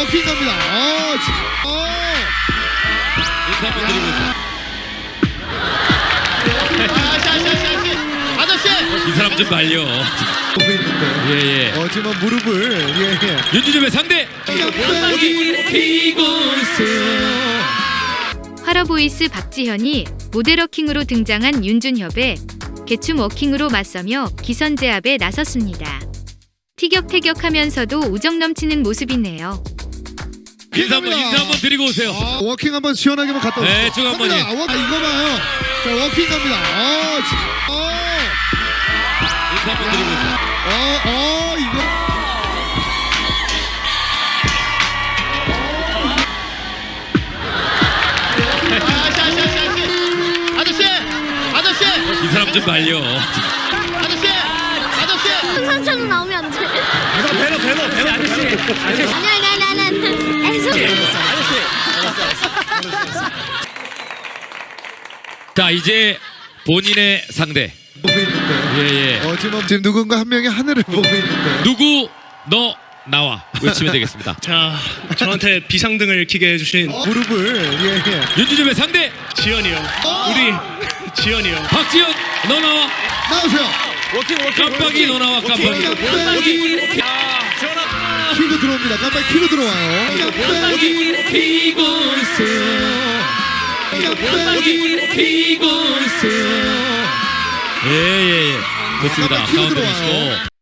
어, 지- 어. 인사 한번 드리고 있어요. 아저씨 이 사람 좀 말려. 있는데. 예예. 어, 지금 무릎을 예, 예. 윤주점의 상대. 화러보이스 박지현이 모델워킹으로 등장한 윤준협의 개춤 워킹으로 맞서며 기선제압에 나섰습니다. 티격태격하면서도 우정 넘치는 모습이네요. 인사 한번 인사 한번 드리고 오세요. 아, walking 한번 시원하게만 갔다 오세요. 네, 쭉 한번 갑니다. 예. 워- 아, 이거 봐요. 자, walking 갑니다. 어, 지- 어. 인사 한번 드리고 있어요. 어, 어, 이거. 아저씨 아저씨 이 사람 좀 말려. 아저씨 아저씨 상처는 나오면 안 돼. 배너 배너 배너 아저씨 아니 아니 아니 아 자 이제 본인의 상대. 보고 있는데. 예 예. 어, 지금, 지금 누군가 한 명이 하늘을 보고 있는데. 누구 너 나와 외치면 되겠습니다. 자, 저한테 비상등을 켜게 해주신 무릎을 예, 예. 윤주점의 상대 지연이 형, 우리 지연이 형. 박지현 너 나와. 나오세요. 깜빡이 너 나와 깜빡이. 깜빡이 키고 들어옵니다. 깜빡이 키고 들어와요. 깜빡이 피고 있어요. 깜빡이 피고 있어요. 예예예. 좋습니다. 들어와요. 보시고